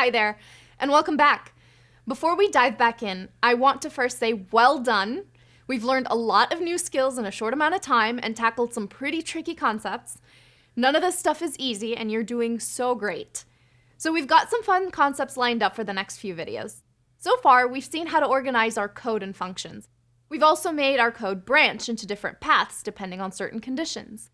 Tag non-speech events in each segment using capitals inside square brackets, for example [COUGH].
Hi there, and welcome back. Before we dive back in, I want to first say well done. We've learned a lot of new skills in a short amount of time and tackled some pretty tricky concepts. None of this stuff is easy, and you're doing so great. So we've got some fun concepts lined up for the next few videos. So far, we've seen how to organize our code and functions. We've also made our code branch into different paths depending on certain conditions.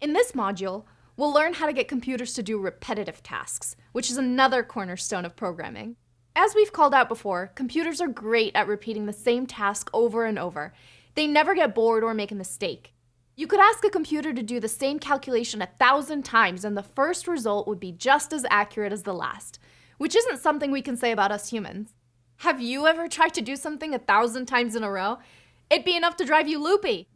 In this module, we'll learn how to get computers to do repetitive tasks, which is another cornerstone of programming. As we've called out before, computers are great at repeating the same task over and over. They never get bored or make a mistake. You could ask a computer to do the same calculation a thousand times and the first result would be just as accurate as the last, which isn't something we can say about us humans. Have you ever tried to do something a thousand times in a row? It'd be enough to drive you loopy.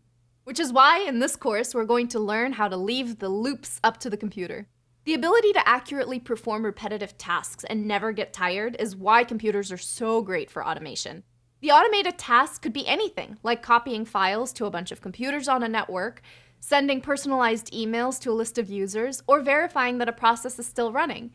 Which is why in this course we're going to learn how to leave the loops up to the computer. The ability to accurately perform repetitive tasks and never get tired is why computers are so great for automation. The automated task could be anything, like copying files to a bunch of computers on a network, sending personalized emails to a list of users, or verifying that a process is still running.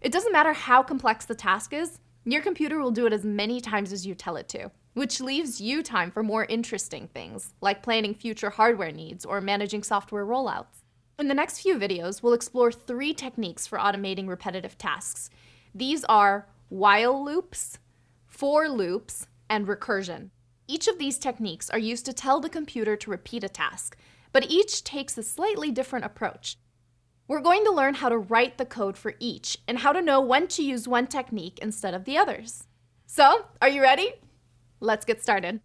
It doesn't matter how complex the task is, your computer will do it as many times as you tell it to, which leaves you time for more interesting things, like planning future hardware needs or managing software rollouts. In the next few videos, we'll explore three techniques for automating repetitive tasks. These are while loops, for loops, and recursion. Each of these techniques are used to tell the computer to repeat a task, but each takes a slightly different approach. We're going to learn how to write the code for each and how to know when to use one technique instead of the others. So, are you ready? Let's get started.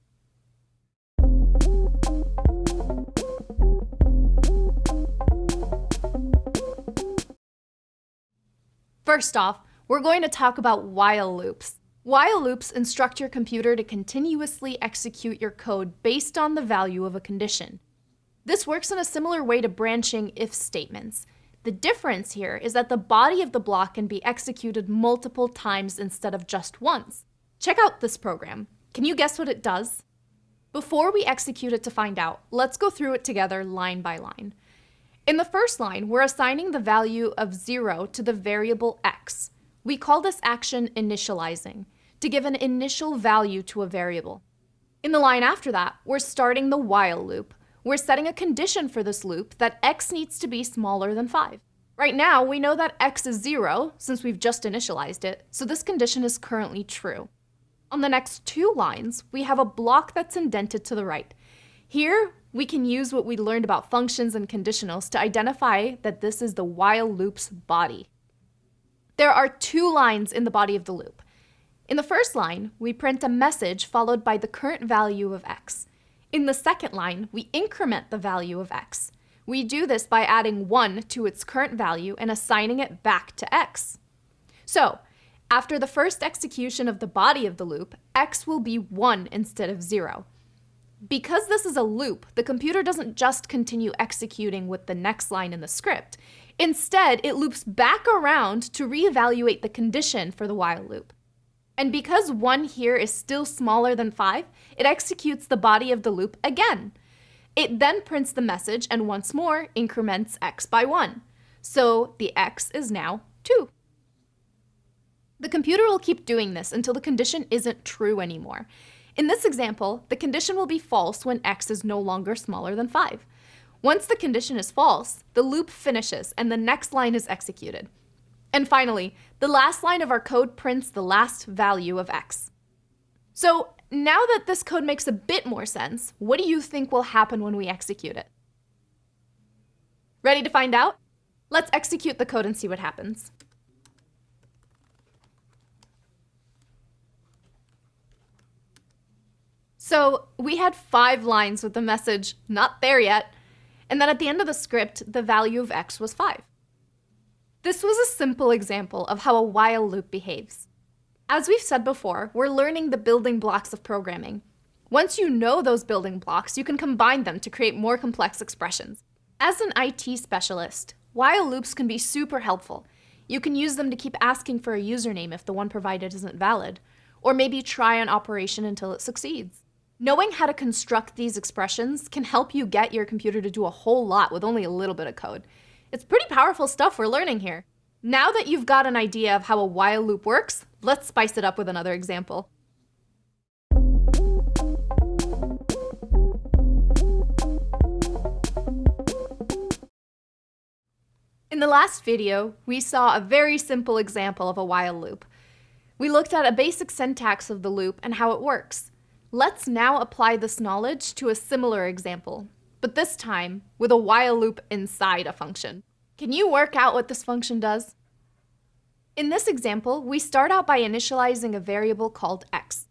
First off, we're going to talk about while loops. While loops instruct your computer to continuously execute your code based on the value of a condition. This works in a similar way to branching if statements. The difference here is that the body of the block can be executed multiple times instead of just once. Check out this program. Can you guess what it does? Before we execute it to find out, let's go through it together line by line. In the first line, we're assigning the value of 0 to the variable x. We call this action initializing to give an initial value to a variable. In the line after that, we're starting the while loop. We're setting a condition for this loop that x needs to be smaller than 5. Right now, we know that x is 0, since we've just initialized it, so this condition is currently true. On the next two lines, we have a block that's indented to the right. Here, we can use what we learned about functions and conditionals to identify that this is the while loop's body. There are two lines in the body of the loop. In the first line, we print a message followed by the current value of x. In the second line, we increment the value of x. We do this by adding 1 to its current value and assigning it back to x. So, after the first execution of the body of the loop, x will be 1 instead of 0. Because this is a loop, the computer doesn't just continue executing with the next line in the script. Instead, it loops back around to reevaluate the condition for the while loop. And because 1 here is still smaller than 5, it executes the body of the loop again. It then prints the message and once more increments x by 1. So the x is now 2. The computer will keep doing this until the condition isn't true anymore. In this example, the condition will be false when x is no longer smaller than 5. Once the condition is false, the loop finishes and the next line is executed. And finally, the last line of our code prints the last value of x. So now that this code makes a bit more sense, what do you think will happen when we execute it? Ready to find out? Let's execute the code and see what happens. So we had five lines with the message, not there yet, and then at the end of the script, the value of x was 5. This was a simple example of how a while loop behaves. As we've said before, we're learning the building blocks of programming. Once you know those building blocks, you can combine them to create more complex expressions. As an IT specialist, while loops can be super helpful. You can use them to keep asking for a username if the one provided isn't valid, or maybe try an operation until it succeeds. Knowing how to construct these expressions can help you get your computer to do a whole lot with only a little bit of code. It's pretty powerful stuff we're learning here. Now that you've got an idea of how a while loop works, let's spice it up with another example. In the last video, we saw a very simple example of a while loop. We looked at a basic syntax of the loop and how it works. Let's now apply this knowledge to a similar example, but this time with a while loop inside a function. Can you work out what this function does? In this example, we start out by initializing a variable called x.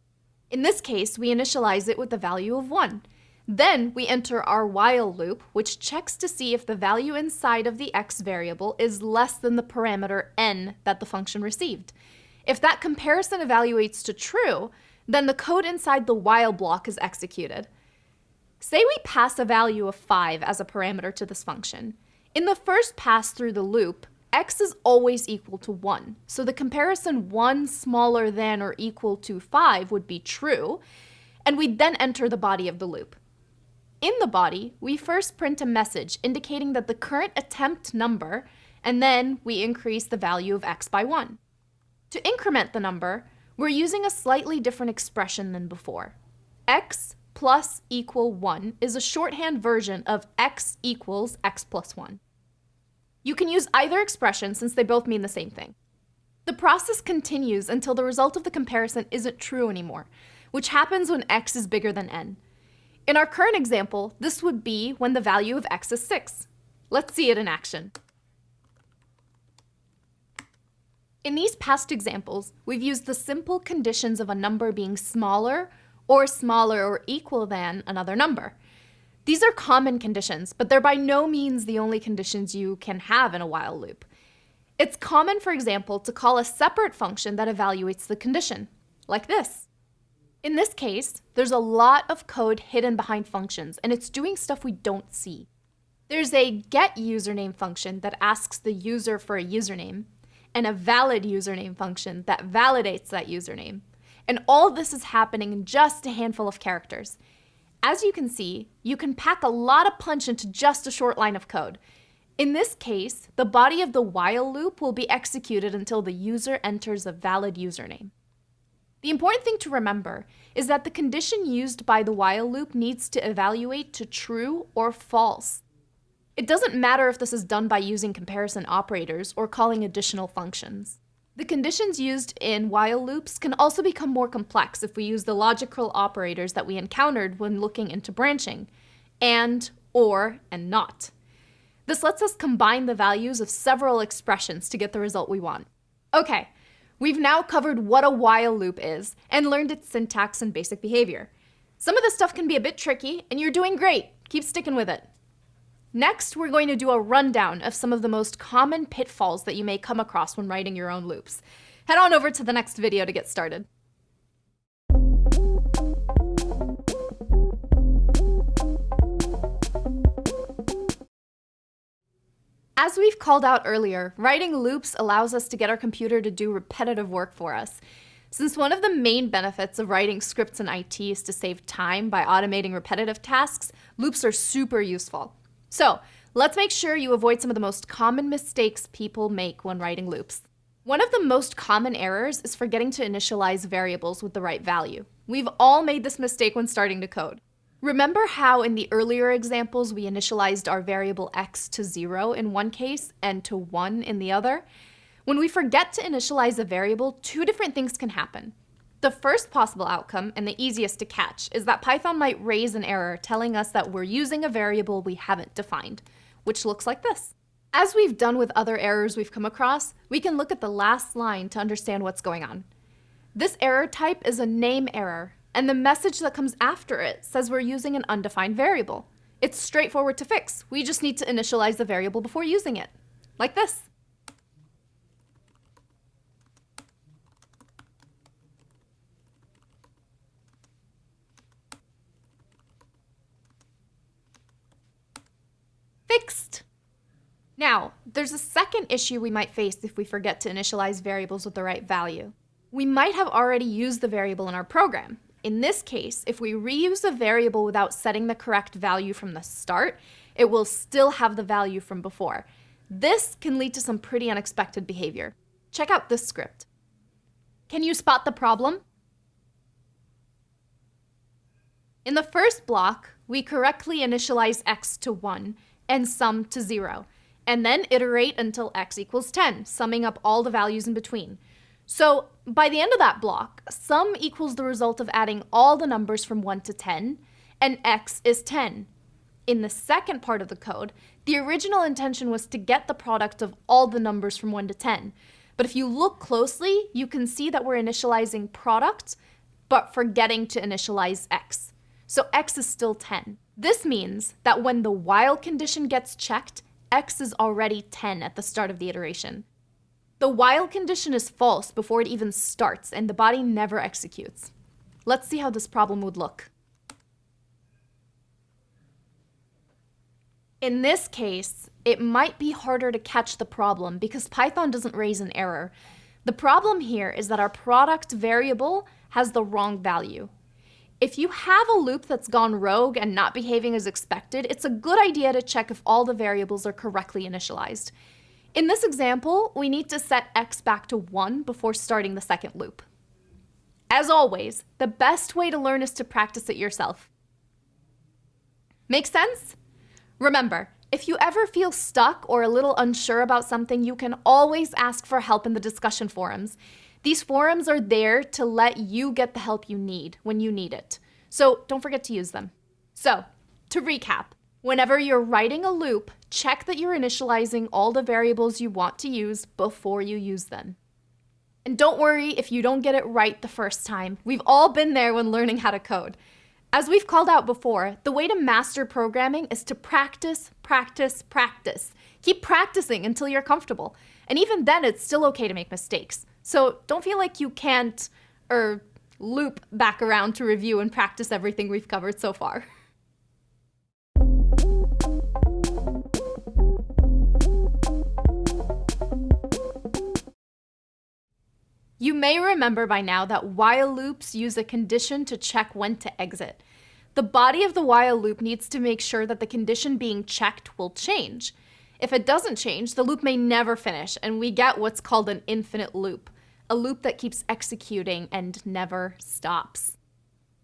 In this case, we initialize it with the value of 1. Then we enter our while loop, which checks to see if the value inside of the x variable is less than the parameter n that the function received. If that comparison evaluates to true, then the code inside the while block is executed. Say we pass a value of 5 as a parameter to this function. In the first pass through the loop, x is always equal to 1, so the comparison 1 smaller than or equal to 5 would be true, and we then enter the body of the loop. In the body, we first print a message indicating that the current attempt number, and then we increase the value of x by 1. To increment the number, we're using a slightly different expression than before. x plus equal 1 is a shorthand version of x equals x plus 1. You can use either expression since they both mean the same thing. The process continues until the result of the comparison isn't true anymore, which happens when x is bigger than n. In our current example, this would be when the value of x is 6. Let's see it in action. In these past examples, we've used the simple conditions of a number being smaller or smaller or equal than another number. These are common conditions, but they're by no means the only conditions you can have in a while loop. It's common, for example, to call a separate function that evaluates the condition, like this. In this case, there's a lot of code hidden behind functions, and it's doing stuff we don't see. There's a get username function that asks the user for a username, and a valid username function that validates that username. And all this is happening in just a handful of characters. As you can see, you can pack a lot of punch into just a short line of code. In this case, the body of the while loop will be executed until the user enters a valid username. The important thing to remember is that the condition used by the while loop needs to evaluate to true or false. It doesn't matter if this is done by using comparison operators or calling additional functions. The conditions used in while loops can also become more complex if we use the logical operators that we encountered when looking into branching, and, or, and not. This lets us combine the values of several expressions to get the result we want. Okay, We've now covered what a while loop is and learned its syntax and basic behavior. Some of this stuff can be a bit tricky, and you're doing great. Keep sticking with it. Next, we're going to do a rundown of some of the most common pitfalls that you may come across when writing your own loops. Head on over to the next video to get started. As we've called out earlier, writing loops allows us to get our computer to do repetitive work for us. Since one of the main benefits of writing scripts in IT is to save time by automating repetitive tasks, loops are super useful. So let's make sure you avoid some of the most common mistakes people make when writing loops. One of the most common errors is forgetting to initialize variables with the right value. We've all made this mistake when starting to code. Remember how in the earlier examples we initialized our variable x to 0 in one case and to 1 in the other? When we forget to initialize a variable, two different things can happen. The first possible outcome, and the easiest to catch, is that Python might raise an error telling us that we're using a variable we haven't defined, which looks like this. As we've done with other errors we've come across, we can look at the last line to understand what's going on. This error type is a name error, and the message that comes after it says we're using an undefined variable. It's straightforward to fix. We just need to initialize the variable before using it, like this. Fixed. Now, there's a second issue we might face if we forget to initialize variables with the right value. We might have already used the variable in our program, in this case, if we reuse a variable without setting the correct value from the start, it will still have the value from before. This can lead to some pretty unexpected behavior. Check out this script. Can you spot the problem? In the first block, we correctly initialize x to 1 and sum to 0, and then iterate until x equals 10, summing up all the values in between. So by the end of that block, sum equals the result of adding all the numbers from 1 to 10, and x is 10. In the second part of the code, the original intention was to get the product of all the numbers from 1 to 10. But if you look closely, you can see that we're initializing product, but forgetting to initialize x so x is still 10. This means that when the while condition gets checked, x is already 10 at the start of the iteration. The while condition is false before it even starts, and the body never executes. Let's see how this problem would look. In this case, it might be harder to catch the problem because Python doesn't raise an error. The problem here is that our product variable has the wrong value. If you have a loop that's gone rogue and not behaving as expected, it's a good idea to check if all the variables are correctly initialized. In this example, we need to set x back to 1 before starting the second loop. As always, the best way to learn is to practice it yourself. Make sense? Remember, if you ever feel stuck or a little unsure about something, you can always ask for help in the discussion forums. These forums are there to let you get the help you need when you need it. So don't forget to use them. So, to recap, whenever you're writing a loop, check that you're initializing all the variables you want to use before you use them. And don't worry if you don't get it right the first time. We've all been there when learning how to code. As we've called out before, the way to master programming is to practice, practice, practice. Keep practicing until you're comfortable. And even then, it's still okay to make mistakes. So don't feel like you can't, or loop back around to review and practice everything we've covered so far. You may remember by now that while loops use a condition to check when to exit. The body of the while loop needs to make sure that the condition being checked will change. If it doesn't change, the loop may never finish, and we get what's called an infinite loop a loop that keeps executing and never stops.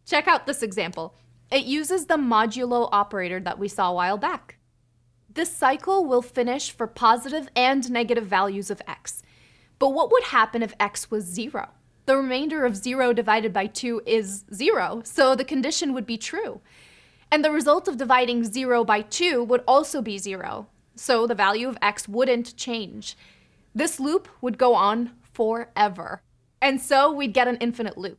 Check out this example. It uses the modulo operator that we saw a while back. This cycle will finish for positive and negative values of x. But what would happen if x was 0? The remainder of 0 divided by 2 is 0, so the condition would be true. And the result of dividing 0 by 2 would also be 0, so the value of x wouldn't change. This loop would go on forever. And so we'd get an infinite loop.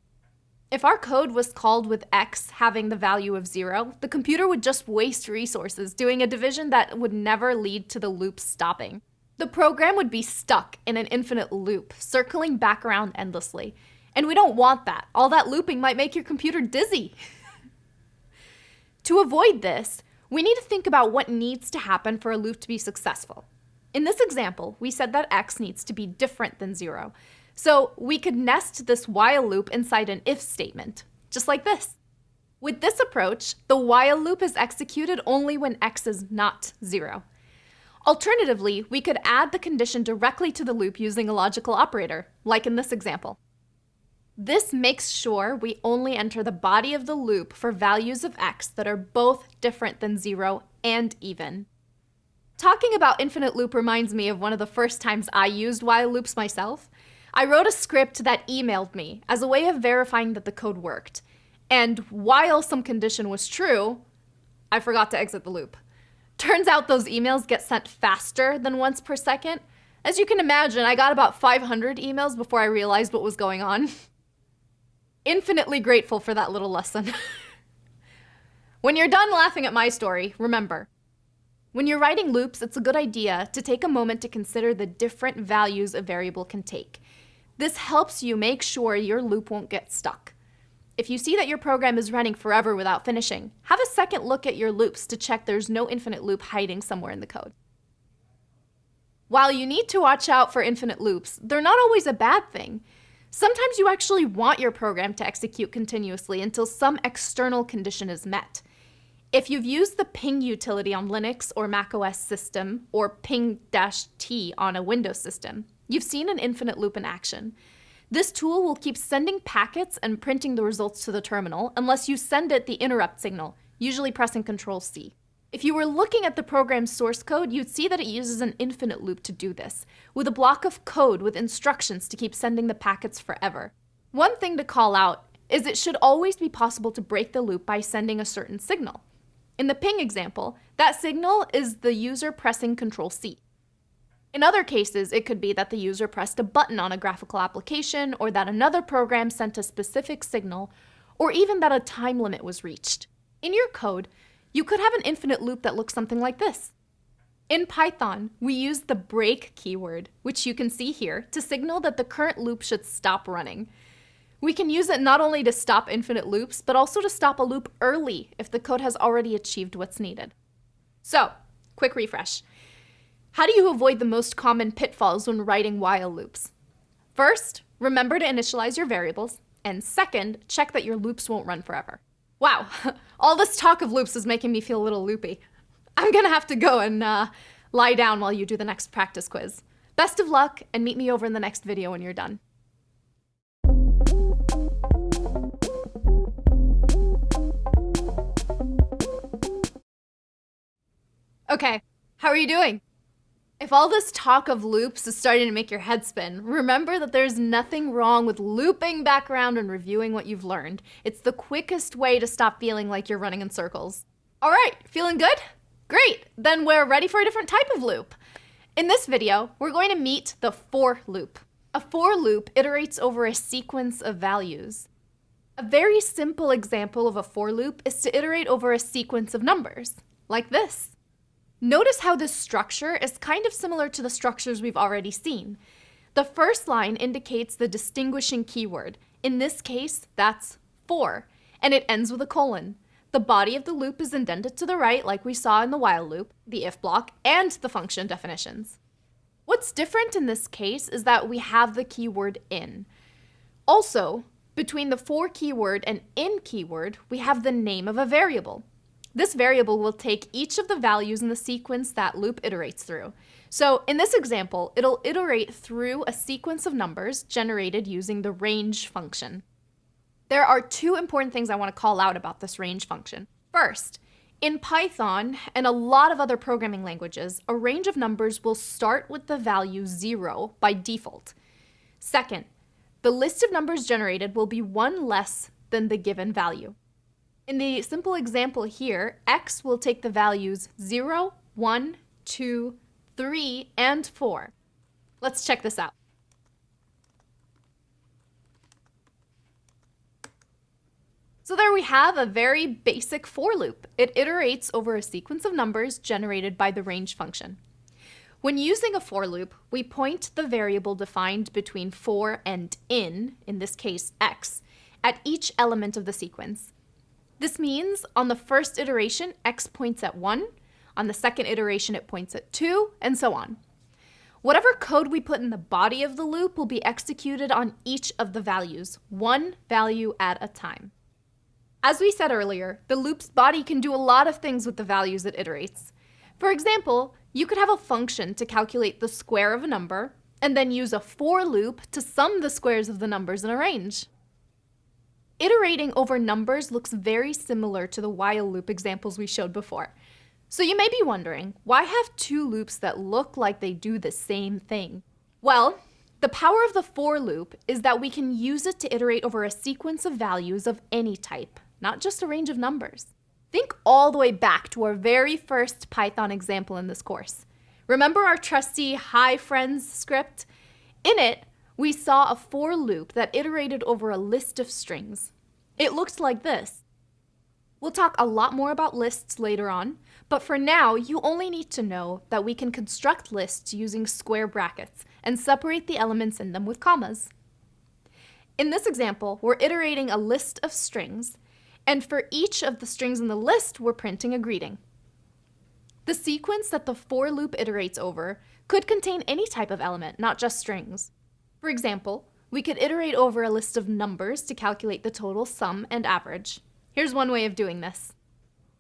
If our code was called with x having the value of zero, the computer would just waste resources doing a division that would never lead to the loop stopping. The program would be stuck in an infinite loop, circling back around endlessly. And we don't want that. All that looping might make your computer dizzy. [LAUGHS] to avoid this, we need to think about what needs to happen for a loop to be successful. In this example, we said that x needs to be different than 0. So we could nest this while loop inside an if statement, just like this. With this approach, the while loop is executed only when x is not 0. Alternatively, we could add the condition directly to the loop using a logical operator, like in this example. This makes sure we only enter the body of the loop for values of x that are both different than 0 and even. Talking about infinite loop reminds me of one of the first times I used while loops myself. I wrote a script that emailed me as a way of verifying that the code worked. And while some condition was true, I forgot to exit the loop. Turns out those emails get sent faster than once per second. As you can imagine, I got about 500 emails before I realized what was going on. [LAUGHS] Infinitely grateful for that little lesson. [LAUGHS] when you're done laughing at my story, remember, when you're writing loops, it's a good idea to take a moment to consider the different values a variable can take. This helps you make sure your loop won't get stuck. If you see that your program is running forever without finishing, have a second look at your loops to check there's no infinite loop hiding somewhere in the code. While you need to watch out for infinite loops, they're not always a bad thing. Sometimes you actually want your program to execute continuously until some external condition is met. If you've used the ping utility on Linux or macOS system, or ping-t on a Windows system, you've seen an infinite loop in action. This tool will keep sending packets and printing the results to the terminal unless you send it the interrupt signal, usually pressing Ctrl C. If you were looking at the program's source code, you'd see that it uses an infinite loop to do this, with a block of code with instructions to keep sending the packets forever. One thing to call out is it should always be possible to break the loop by sending a certain signal. In the ping example, that signal is the user pressing Ctrl C. In other cases, it could be that the user pressed a button on a graphical application, or that another program sent a specific signal, or even that a time limit was reached. In your code, you could have an infinite loop that looks something like this. In Python, we use the break keyword, which you can see here, to signal that the current loop should stop running. We can use it not only to stop infinite loops, but also to stop a loop early if the code has already achieved what's needed. So, quick refresh. How do you avoid the most common pitfalls when writing while loops? First, remember to initialize your variables, and second, check that your loops won't run forever. Wow, [LAUGHS] all this talk of loops is making me feel a little loopy. I'm gonna have to go and uh, lie down while you do the next practice quiz. Best of luck, and meet me over in the next video when you're done. Okay, how are you doing? If all this talk of loops is starting to make your head spin, remember that there's nothing wrong with looping back around and reviewing what you've learned. It's the quickest way to stop feeling like you're running in circles. All right, feeling good? Great, then we're ready for a different type of loop. In this video, we're going to meet the for loop. A for loop iterates over a sequence of values. A very simple example of a for loop is to iterate over a sequence of numbers, like this. Notice how this structure is kind of similar to the structures we've already seen. The first line indicates the distinguishing keyword. In this case, that's for, and it ends with a colon. The body of the loop is indented to the right like we saw in the while loop, the if block, and the function definitions. What's different in this case is that we have the keyword in. Also, between the for keyword and in keyword, we have the name of a variable. This variable will take each of the values in the sequence that loop iterates through. So in this example, it'll iterate through a sequence of numbers generated using the range function. There are two important things I want to call out about this range function. First, in Python and a lot of other programming languages, a range of numbers will start with the value 0 by default. Second, the list of numbers generated will be one less than the given value. In the simple example here, x will take the values 0, 1, 2, 3, and 4. Let's check this out. So there we have a very basic for loop. It iterates over a sequence of numbers generated by the range function. When using a for loop, we point the variable defined between for and in, in this case x, at each element of the sequence. This means on the first iteration, x points at 1, on the second iteration it points at 2, and so on. Whatever code we put in the body of the loop will be executed on each of the values, one value at a time. As we said earlier, the loop's body can do a lot of things with the values it iterates. For example, you could have a function to calculate the square of a number, and then use a for loop to sum the squares of the numbers in a range. Iterating over numbers looks very similar to the while loop examples we showed before. So you may be wondering, why have two loops that look like they do the same thing? Well, the power of the for loop is that we can use it to iterate over a sequence of values of any type, not just a range of numbers. Think all the way back to our very first Python example in this course. Remember our trusty hi friends script? In it, we saw a for loop that iterated over a list of strings. It looked like this. We'll talk a lot more about lists later on, but for now, you only need to know that we can construct lists using square brackets and separate the elements in them with commas. In this example, we're iterating a list of strings, and for each of the strings in the list, we're printing a greeting. The sequence that the for loop iterates over could contain any type of element, not just strings. For example, we could iterate over a list of numbers to calculate the total sum and average. Here's one way of doing this.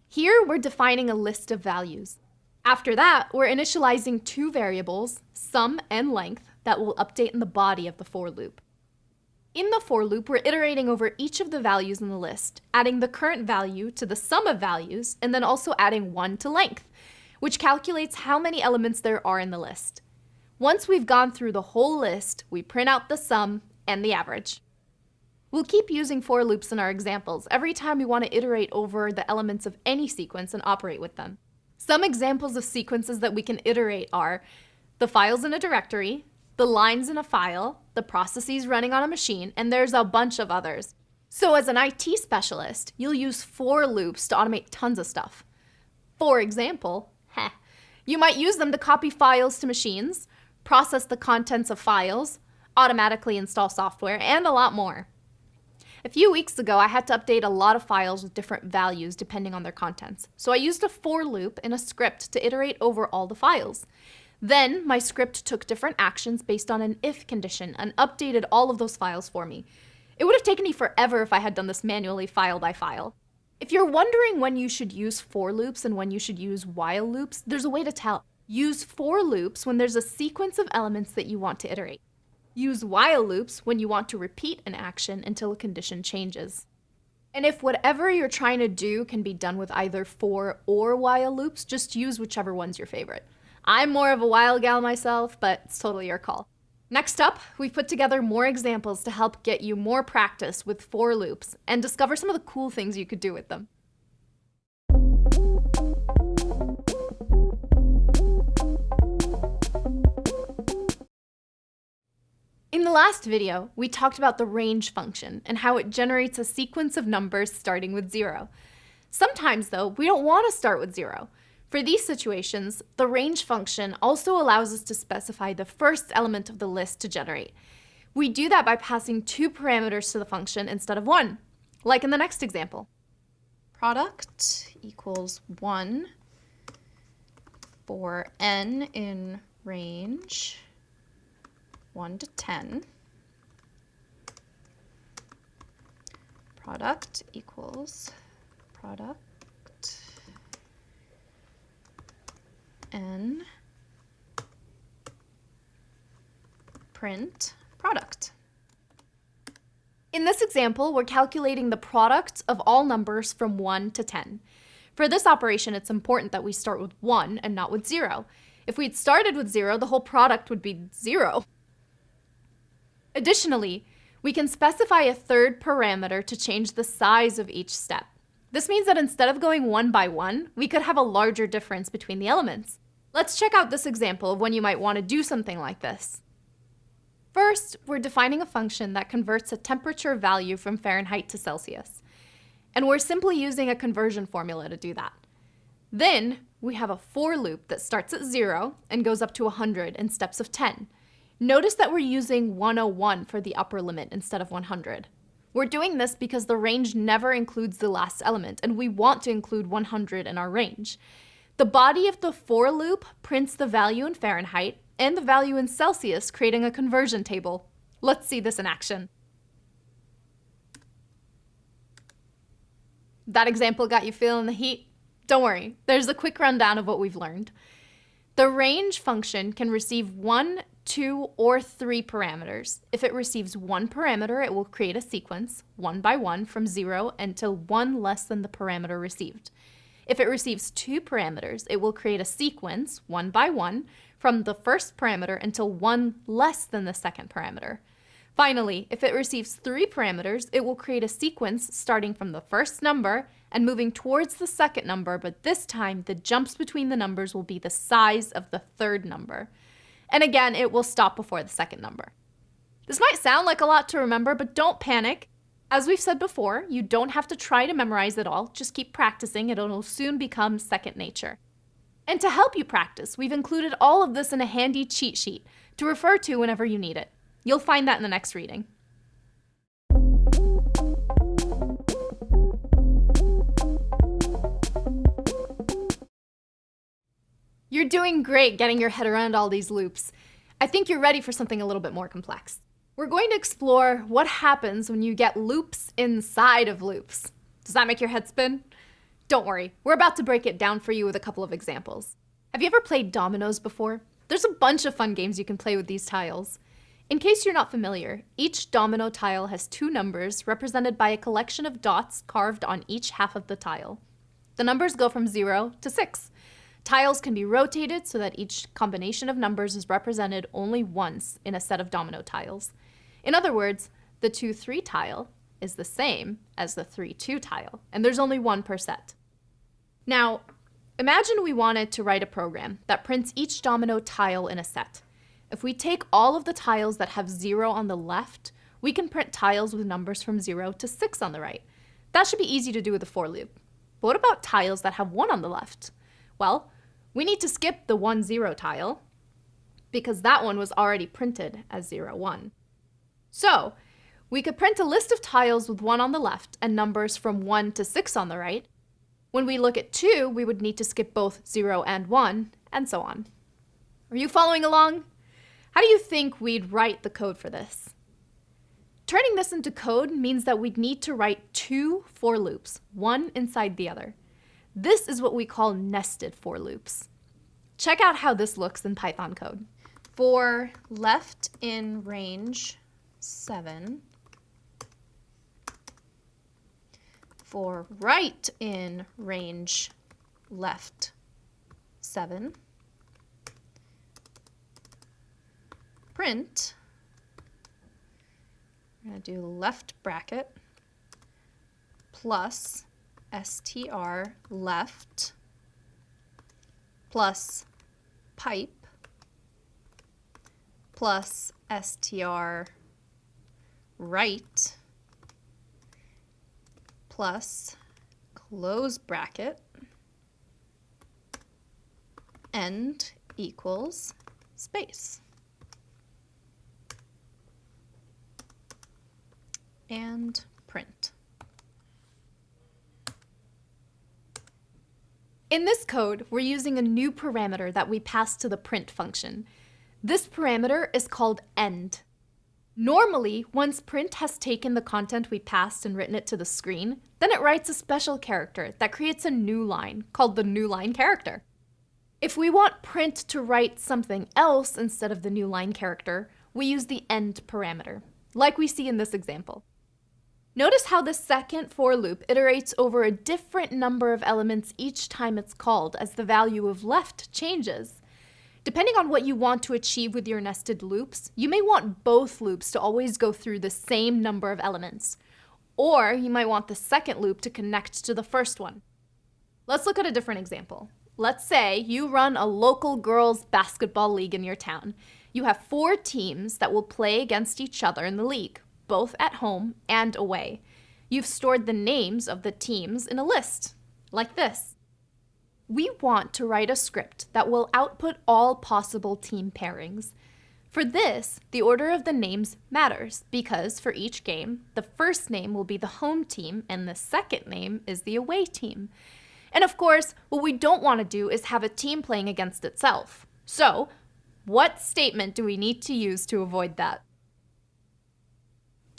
Here, we're defining a list of values. After that, we're initializing two variables, sum and length, that will update in the body of the for loop. In the for loop, we're iterating over each of the values in the list, adding the current value to the sum of values, and then also adding 1 to length, which calculates how many elements there are in the list. Once we've gone through the whole list, we print out the sum and the average. We'll keep using for loops in our examples every time we want to iterate over the elements of any sequence and operate with them. Some examples of sequences that we can iterate are the files in a directory, the lines in a file, the processes running on a machine, and there's a bunch of others. So as an IT specialist, you'll use for loops to automate tons of stuff. For example, heh, [LAUGHS] you might use them to copy files to machines, process the contents of files, automatically install software, and a lot more. A few weeks ago, I had to update a lot of files with different values depending on their contents. So I used a for loop in a script to iterate over all the files. Then my script took different actions based on an if condition and updated all of those files for me. It would have taken me forever if I had done this manually file by file. If you're wondering when you should use for loops and when you should use while loops, there's a way to tell. Use for loops when there's a sequence of elements that you want to iterate. Use while loops when you want to repeat an action until a condition changes. And if whatever you're trying to do can be done with either for or while loops, just use whichever one's your favorite. I'm more of a while gal myself, but it's totally your call. Next up, we've put together more examples to help get you more practice with for loops and discover some of the cool things you could do with them. In the last video, we talked about the range function and how it generates a sequence of numbers starting with zero. Sometimes though, we don't want to start with zero. For these situations, the range function also allows us to specify the first element of the list to generate. We do that by passing two parameters to the function instead of one, like in the next example. Product equals 1 for n in range 1 to 10. Product equals product n print product. In this example, we're calculating the product of all numbers from 1 to 10. For this operation, it's important that we start with 1 and not with 0. If we'd started with 0, the whole product would be 0. Additionally, we can specify a third parameter to change the size of each step. This means that instead of going one by one, we could have a larger difference between the elements. Let's check out this example of when you might want to do something like this. First, we're defining a function that converts a temperature value from Fahrenheit to Celsius. And we're simply using a conversion formula to do that. Then, we have a for loop that starts at 0 and goes up to 100 in steps of 10. Notice that we're using 101 for the upper limit instead of 100. We're doing this because the range never includes the last element, and we want to include 100 in our range. The body of the for loop prints the value in Fahrenheit and the value in Celsius, creating a conversion table. Let's see this in action. That example got you feeling the heat? Don't worry, there's a quick rundown of what we've learned. The range function can receive one, two, or three parameters. If it receives one parameter, it will create a sequence, one by one, from zero until one less than the parameter received. If it receives two parameters, it will create a sequence, one by one, from the first parameter until one less than the second parameter. Finally, if it receives three parameters, it will create a sequence starting from the first number and moving towards the second number, but this time the jumps between the numbers will be the size of the third number. And again, it will stop before the second number. This might sound like a lot to remember, but don't panic. As we've said before, you don't have to try to memorize it all, just keep practicing, it'll soon become second nature. And to help you practice, we've included all of this in a handy cheat sheet to refer to whenever you need it. You'll find that in the next reading. You're doing great getting your head around all these loops. I think you're ready for something a little bit more complex. We're going to explore what happens when you get loops inside of loops. Does that make your head spin? Don't worry, we're about to break it down for you with a couple of examples. Have you ever played dominoes before? There's a bunch of fun games you can play with these tiles. In case you're not familiar, each domino tile has two numbers represented by a collection of dots carved on each half of the tile. The numbers go from 0 to 6. Tiles can be rotated so that each combination of numbers is represented only once in a set of domino tiles. In other words, the 2-3 tile is the same as the 3-2 tile, and there's only one per set. Now, imagine we wanted to write a program that prints each domino tile in a set. If we take all of the tiles that have 0 on the left, we can print tiles with numbers from 0 to 6 on the right. That should be easy to do with a for loop. But what about tiles that have 1 on the left? Well, we need to skip the 1, 0 tile because that one was already printed as 0, 1. So, we could print a list of tiles with 1 on the left and numbers from 1 to 6 on the right. When we look at 2, we would need to skip both 0 and 1, and so on. Are you following along? How do you think we'd write the code for this? Turning this into code means that we'd need to write two for loops, one inside the other. This is what we call nested for loops. Check out how this looks in Python code. For left in range 7, for right in range left 7, print, we're going to do left bracket plus str left plus pipe plus str right plus close bracket end equals space. And print. In this code, we're using a new parameter that we pass to the print function. This parameter is called end. Normally, once print has taken the content we passed and written it to the screen, then it writes a special character that creates a new line called the new line character. If we want print to write something else instead of the new line character, we use the end parameter, like we see in this example. Notice how the second for loop iterates over a different number of elements each time it's called as the value of left changes. Depending on what you want to achieve with your nested loops, you may want both loops to always go through the same number of elements. Or you might want the second loop to connect to the first one. Let's look at a different example. Let's say you run a local girls basketball league in your town. You have four teams that will play against each other in the league both at home and away. You've stored the names of the teams in a list, like this. We want to write a script that will output all possible team pairings. For this, the order of the names matters because for each game, the first name will be the home team and the second name is the away team. And of course, what we don't want to do is have a team playing against itself. So, what statement do we need to use to avoid that?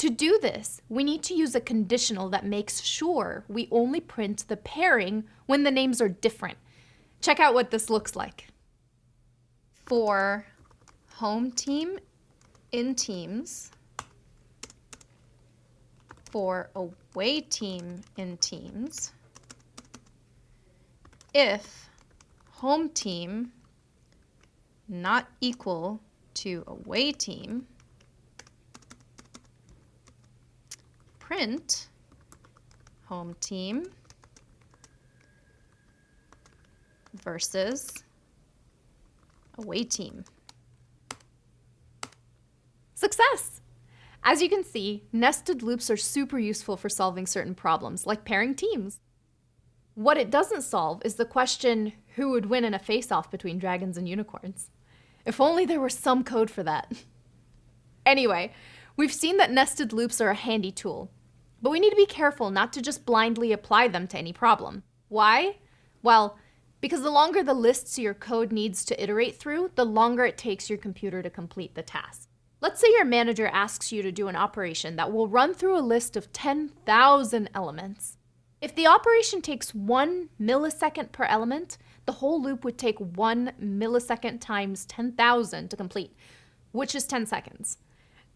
To do this, we need to use a conditional that makes sure we only print the pairing when the names are different. Check out what this looks like. For home team in teams, for away team in teams, if home team not equal to away team, print home team versus away team. Success! As you can see, nested loops are super useful for solving certain problems, like pairing teams. What it doesn't solve is the question, who would win in a face-off between dragons and unicorns? If only there were some code for that. [LAUGHS] anyway, We've seen that nested loops are a handy tool, but we need to be careful not to just blindly apply them to any problem. Why? Well, because the longer the lists your code needs to iterate through, the longer it takes your computer to complete the task. Let's say your manager asks you to do an operation that will run through a list of 10,000 elements. If the operation takes one millisecond per element, the whole loop would take one millisecond times 10,000 to complete, which is 10 seconds.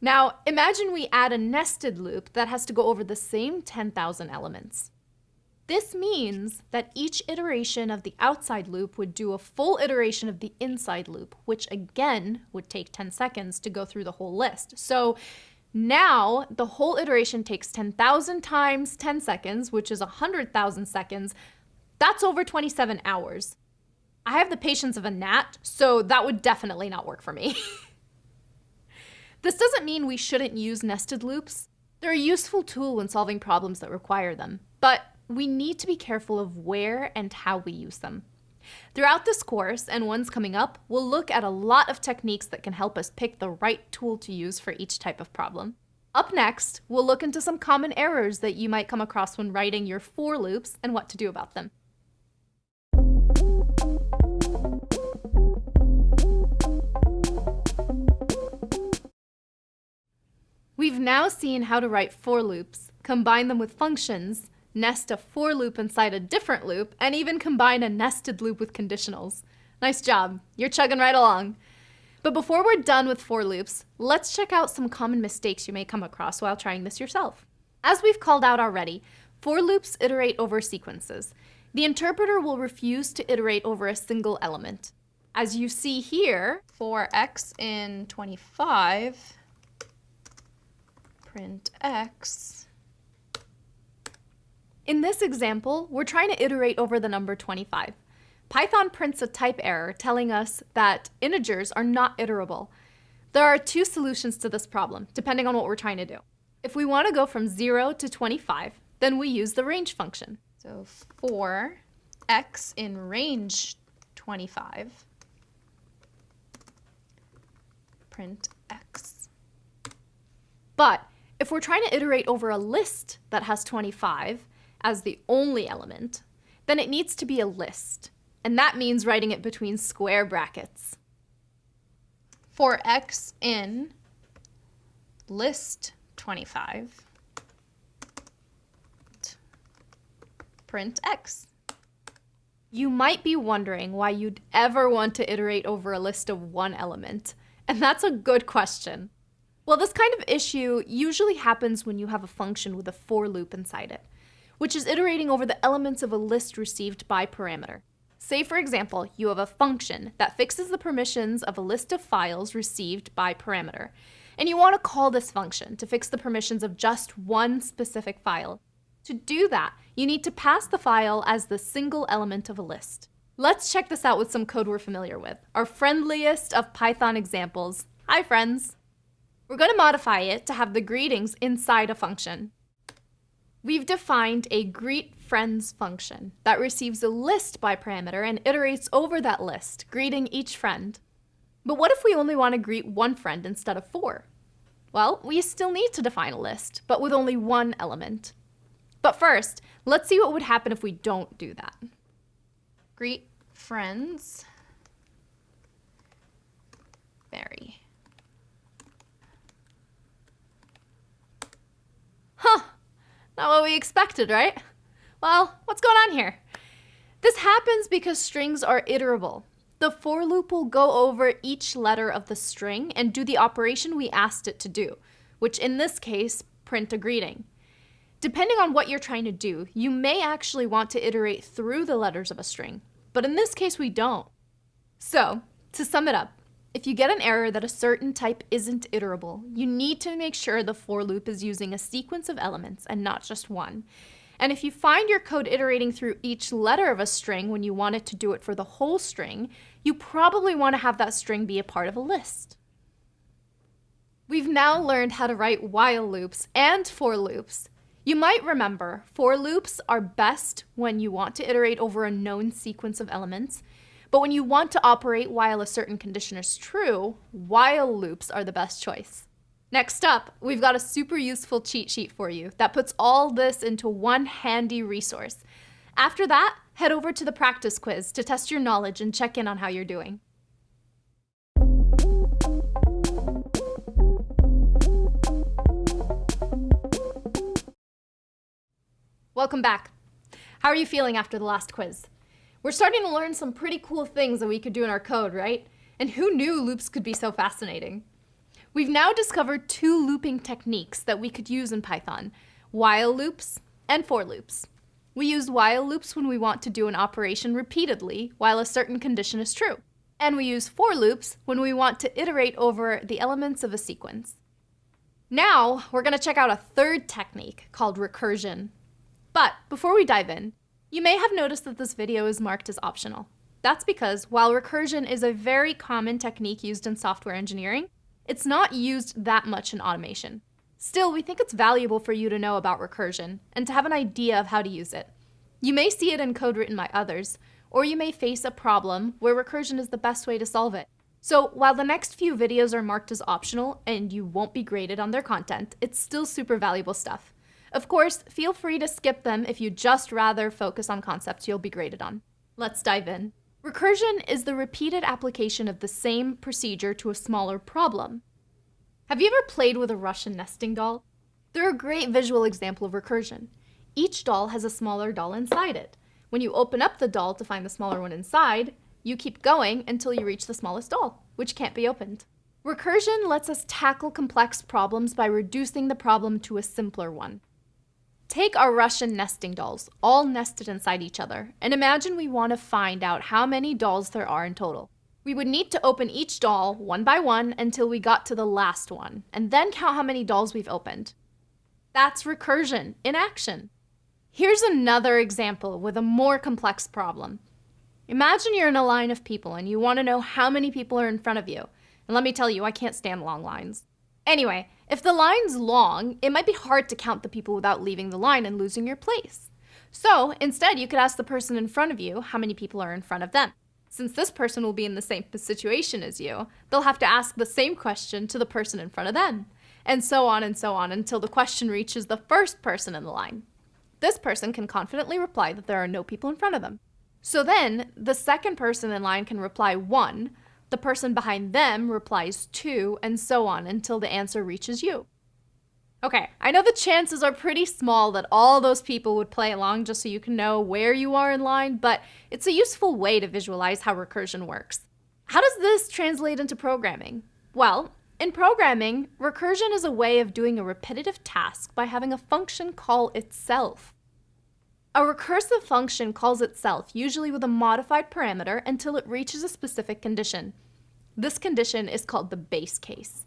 Now, imagine we add a nested loop that has to go over the same 10,000 elements. This means that each iteration of the outside loop would do a full iteration of the inside loop, which again would take 10 seconds to go through the whole list. So now the whole iteration takes 10,000 times 10 seconds, which is 100,000 seconds. That's over 27 hours. I have the patience of a gnat, so that would definitely not work for me. [LAUGHS] this doesn't mean we shouldn't use nested loops. They're a useful tool when solving problems that require them, but we need to be careful of where and how we use them. Throughout this course, and ones coming up, we'll look at a lot of techniques that can help us pick the right tool to use for each type of problem. Up next, we'll look into some common errors that you might come across when writing your for loops and what to do about them. We've now seen how to write for loops, combine them with functions, nest a for loop inside a different loop, and even combine a nested loop with conditionals. Nice job, you're chugging right along. But before we're done with for loops, let's check out some common mistakes you may come across while trying this yourself. As we've called out already, for loops iterate over sequences. The interpreter will refuse to iterate over a single element. As you see here, for x in 25, print x in this example, we're trying to iterate over the number 25. Python prints a type error telling us that integers are not iterable. There are two solutions to this problem, depending on what we're trying to do. If we want to go from 0 to 25, then we use the range function. So for x in range 25, print x. But if we're trying to iterate over a list that has 25, as the only element, then it needs to be a list. And that means writing it between square brackets. For x in list 25, print x. You might be wondering why you'd ever want to iterate over a list of one element. And that's a good question. Well, this kind of issue usually happens when you have a function with a for loop inside it which is iterating over the elements of a list received by parameter. Say, for example, you have a function that fixes the permissions of a list of files received by parameter, and you want to call this function to fix the permissions of just one specific file. To do that, you need to pass the file as the single element of a list. Let's check this out with some code we're familiar with, our friendliest of Python examples. Hi, friends. We're going to modify it to have the greetings inside a function. We've defined a greet friends function that receives a list by parameter and iterates over that list, greeting each friend. But what if we only want to greet one friend instead of four? Well, we still need to define a list, but with only one element. But first, let's see what would happen if we don't do that. Greet friends. Barry. Huh. Not what we expected, right? Well, what's going on here? This happens because strings are iterable. The for loop will go over each letter of the string and do the operation we asked it to do, which in this case, print a greeting. Depending on what you're trying to do, you may actually want to iterate through the letters of a string, but in this case we don't. So, to sum it up, if you get an error that a certain type isn't iterable, you need to make sure the for loop is using a sequence of elements and not just one. And if you find your code iterating through each letter of a string when you want it to do it for the whole string, you probably want to have that string be a part of a list. We've now learned how to write while loops and for loops. You might remember, for loops are best when you want to iterate over a known sequence of elements, but when you want to operate while a certain condition is true, while loops are the best choice. Next up, we've got a super useful cheat sheet for you that puts all this into one handy resource. After that, head over to the practice quiz to test your knowledge and check in on how you're doing. Welcome back. How are you feeling after the last quiz? We're starting to learn some pretty cool things that we could do in our code, right? And who knew loops could be so fascinating? We've now discovered two looping techniques that we could use in Python, while loops and for loops. We use while loops when we want to do an operation repeatedly while a certain condition is true. And we use for loops when we want to iterate over the elements of a sequence. Now, we're going to check out a third technique called recursion. But before we dive in, you may have noticed that this video is marked as optional. That's because while recursion is a very common technique used in software engineering, it's not used that much in automation. Still, we think it's valuable for you to know about recursion and to have an idea of how to use it. You may see it in code written by others, or you may face a problem where recursion is the best way to solve it. So while the next few videos are marked as optional and you won't be graded on their content, it's still super valuable stuff. Of course, feel free to skip them if you just rather focus on concepts you'll be graded on. Let's dive in. Recursion is the repeated application of the same procedure to a smaller problem. Have you ever played with a Russian nesting doll? They're a great visual example of recursion. Each doll has a smaller doll inside it. When you open up the doll to find the smaller one inside, you keep going until you reach the smallest doll, which can't be opened. Recursion lets us tackle complex problems by reducing the problem to a simpler one. Take our Russian nesting dolls, all nested inside each other, and imagine we want to find out how many dolls there are in total. We would need to open each doll one by one until we got to the last one, and then count how many dolls we've opened. That's recursion in action. Here's another example with a more complex problem. Imagine you're in a line of people and you want to know how many people are in front of you. And let me tell you, I can't stand long lines. Anyway, if the line's long, it might be hard to count the people without leaving the line and losing your place. So instead, you could ask the person in front of you how many people are in front of them. Since this person will be in the same situation as you, they'll have to ask the same question to the person in front of them. And so on and so on until the question reaches the first person in the line. This person can confidently reply that there are no people in front of them. So then, the second person in line can reply 1, the person behind them replies 2, and so on until the answer reaches you. Okay, I know the chances are pretty small that all those people would play along just so you can know where you are in line, but it's a useful way to visualize how recursion works. How does this translate into programming? Well, in programming, recursion is a way of doing a repetitive task by having a function call itself. A recursive function calls itself, usually with a modified parameter, until it reaches a specific condition. This condition is called the base case.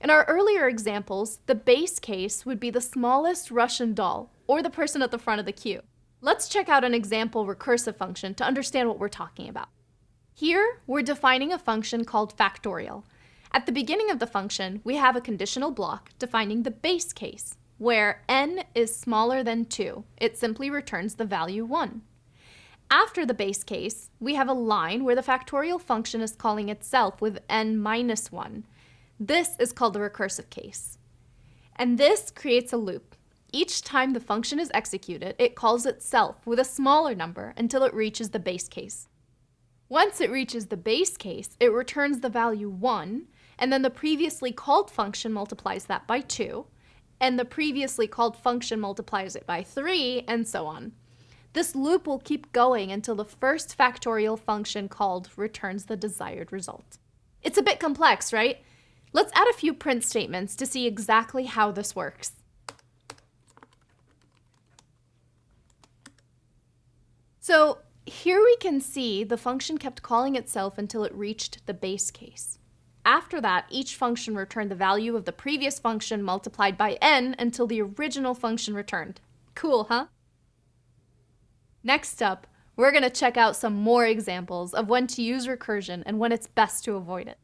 In our earlier examples, the base case would be the smallest Russian doll, or the person at the front of the queue. Let's check out an example recursive function to understand what we're talking about. Here, we're defining a function called factorial. At the beginning of the function, we have a conditional block defining the base case, where n is smaller than 2. It simply returns the value 1. After the base case, we have a line where the factorial function is calling itself with n minus 1. This is called the recursive case. And this creates a loop. Each time the function is executed, it calls itself with a smaller number until it reaches the base case. Once it reaches the base case, it returns the value 1, and then the previously called function multiplies that by 2, and the previously called function multiplies it by 3, and so on. This loop will keep going until the first factorial function called returns the desired result. It's a bit complex, right? Let's add a few print statements to see exactly how this works. So here we can see the function kept calling itself until it reached the base case. After that, each function returned the value of the previous function multiplied by n until the original function returned. Cool, huh? Next up, we're going to check out some more examples of when to use recursion and when it's best to avoid it.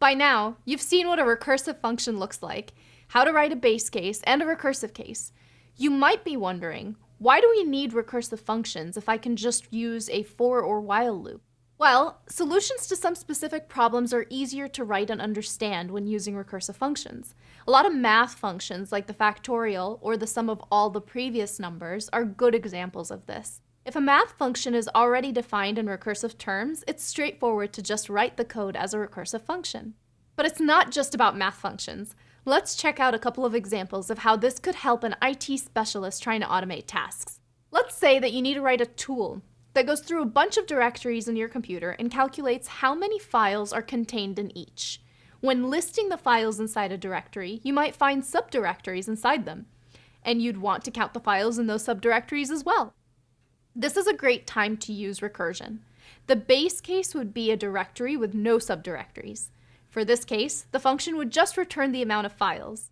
By now, you've seen what a recursive function looks like, how to write a base case and a recursive case, you might be wondering, why do we need recursive functions if I can just use a for or while loop? Well, solutions to some specific problems are easier to write and understand when using recursive functions. A lot of math functions like the factorial or the sum of all the previous numbers are good examples of this. If a math function is already defined in recursive terms, it's straightforward to just write the code as a recursive function. But it's not just about math functions. Let's check out a couple of examples of how this could help an IT specialist trying to automate tasks. Let's say that you need to write a tool that goes through a bunch of directories in your computer and calculates how many files are contained in each. When listing the files inside a directory, you might find subdirectories inside them, and you'd want to count the files in those subdirectories as well. This is a great time to use recursion. The base case would be a directory with no subdirectories. For this case, the function would just return the amount of files.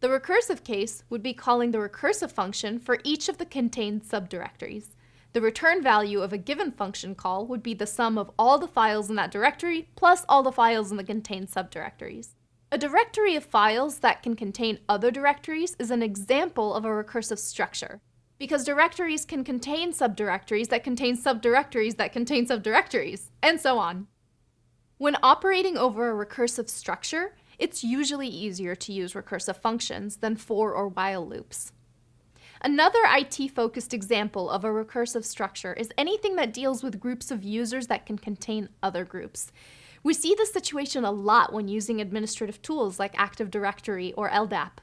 The recursive case would be calling the recursive function for each of the contained subdirectories. The return value of a given function call would be the sum of all the files in that directory plus all the files in the contained subdirectories. A directory of files that can contain other directories is an example of a recursive structure, because directories can contain subdirectories that contain subdirectories that contain subdirectories, and so on. When operating over a recursive structure, it's usually easier to use recursive functions than for or while loops. Another IT-focused example of a recursive structure is anything that deals with groups of users that can contain other groups. We see this situation a lot when using administrative tools like Active Directory or LDAP.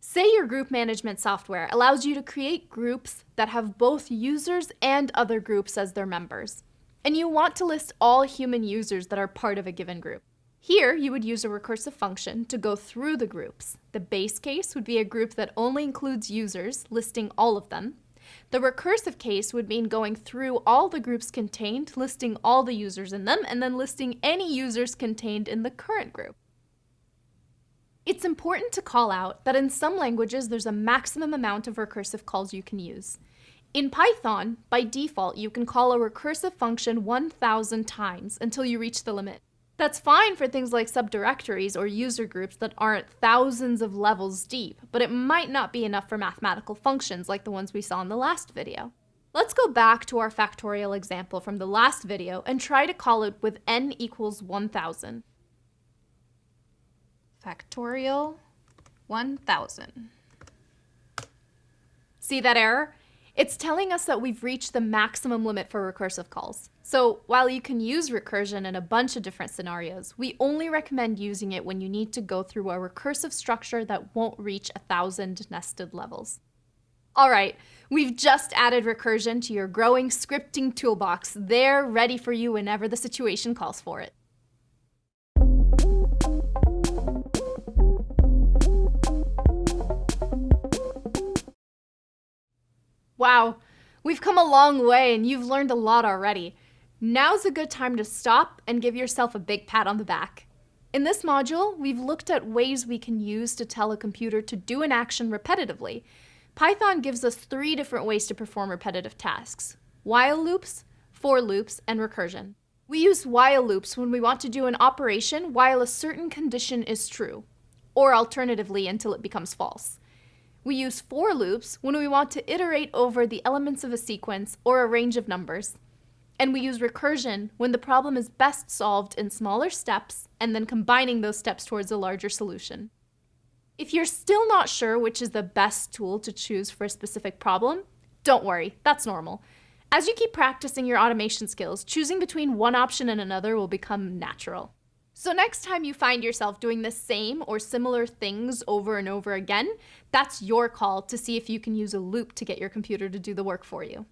Say your group management software allows you to create groups that have both users and other groups as their members and you want to list all human users that are part of a given group. Here, you would use a recursive function to go through the groups. The base case would be a group that only includes users, listing all of them. The recursive case would mean going through all the groups contained, listing all the users in them, and then listing any users contained in the current group. It's important to call out that in some languages there's a maximum amount of recursive calls you can use. In Python, by default, you can call a recursive function 1,000 times until you reach the limit. That's fine for things like subdirectories or user groups that aren't thousands of levels deep, but it might not be enough for mathematical functions like the ones we saw in the last video. Let's go back to our factorial example from the last video and try to call it with n equals 1000. Factorial 1000. See that error? It's telling us that we've reached the maximum limit for recursive calls. So while you can use recursion in a bunch of different scenarios, we only recommend using it when you need to go through a recursive structure that won't reach a thousand nested levels. All right, we've just added recursion to your growing scripting toolbox. They're ready for you whenever the situation calls for it. Wow, we've come a long way and you've learned a lot already. Now's a good time to stop and give yourself a big pat on the back. In this module, we've looked at ways we can use to tell a computer to do an action repetitively. Python gives us three different ways to perform repetitive tasks. While loops, for loops, and recursion. We use while loops when we want to do an operation while a certain condition is true, or alternatively until it becomes false. We use for loops when we want to iterate over the elements of a sequence or a range of numbers. And we use recursion when the problem is best solved in smaller steps and then combining those steps towards a larger solution. If you're still not sure which is the best tool to choose for a specific problem, don't worry, that's normal. As you keep practicing your automation skills, choosing between one option and another will become natural. So next time you find yourself doing the same or similar things over and over again, that's your call to see if you can use a loop to get your computer to do the work for you.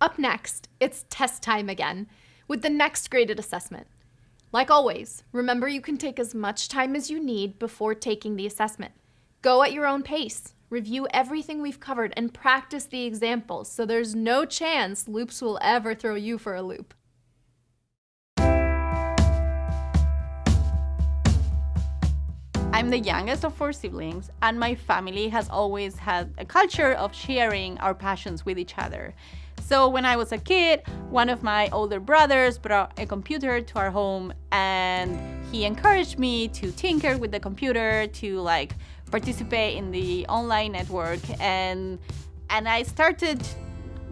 Up next, it's test time again, with the next graded assessment. Like always, remember you can take as much time as you need before taking the assessment. Go at your own pace, review everything we've covered, and practice the examples so there's no chance loops will ever throw you for a loop. I'm the youngest of four siblings, and my family has always had a culture of sharing our passions with each other. So when I was a kid, one of my older brothers brought a computer to our home and he encouraged me to tinker with the computer, to like participate in the online network and and I started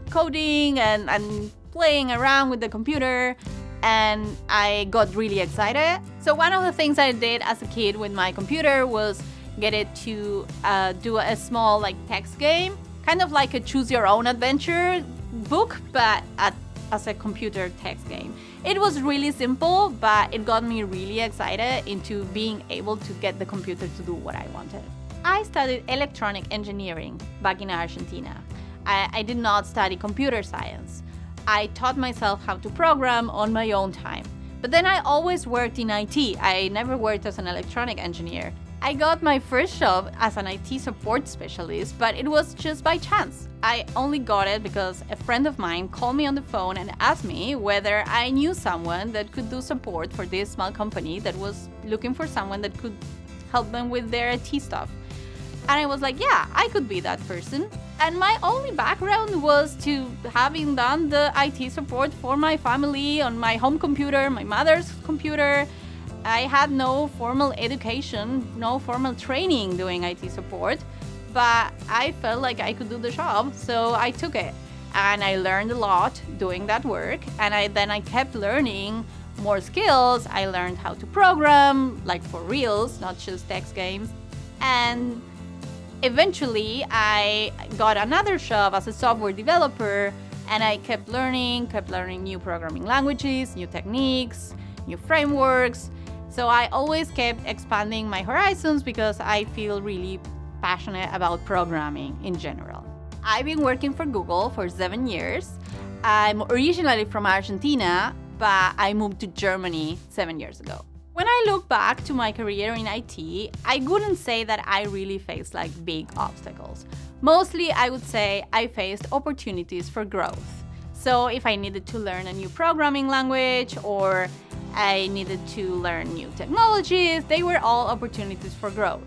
coding and, and playing around with the computer and I got really excited. So one of the things I did as a kid with my computer was get it to uh, do a small like text game, kind of like a choose your own adventure book, but at as a computer text game. It was really simple, but it got me really excited into being able to get the computer to do what I wanted. I studied electronic engineering back in Argentina. I, I did not study computer science. I taught myself how to program on my own time. But then I always worked in IT. I never worked as an electronic engineer. I got my first job as an IT support specialist, but it was just by chance. I only got it because a friend of mine called me on the phone and asked me whether I knew someone that could do support for this small company that was looking for someone that could help them with their IT stuff. And I was like, yeah, I could be that person. And my only background was to having done the IT support for my family on my home computer, my mother's computer. I had no formal education, no formal training doing IT support, but I felt like I could do the job, so I took it. And I learned a lot doing that work, and I then I kept learning more skills. I learned how to program, like for reals, not just text games. And eventually I got another job as a software developer and I kept learning, kept learning new programming languages, new techniques, new frameworks. So I always kept expanding my horizons because I feel really passionate about programming in general. I've been working for Google for seven years. I'm originally from Argentina, but I moved to Germany seven years ago. When I look back to my career in IT, I wouldn't say that I really faced like big obstacles. Mostly, I would say I faced opportunities for growth. So if I needed to learn a new programming language or I needed to learn new technologies, they were all opportunities for growth.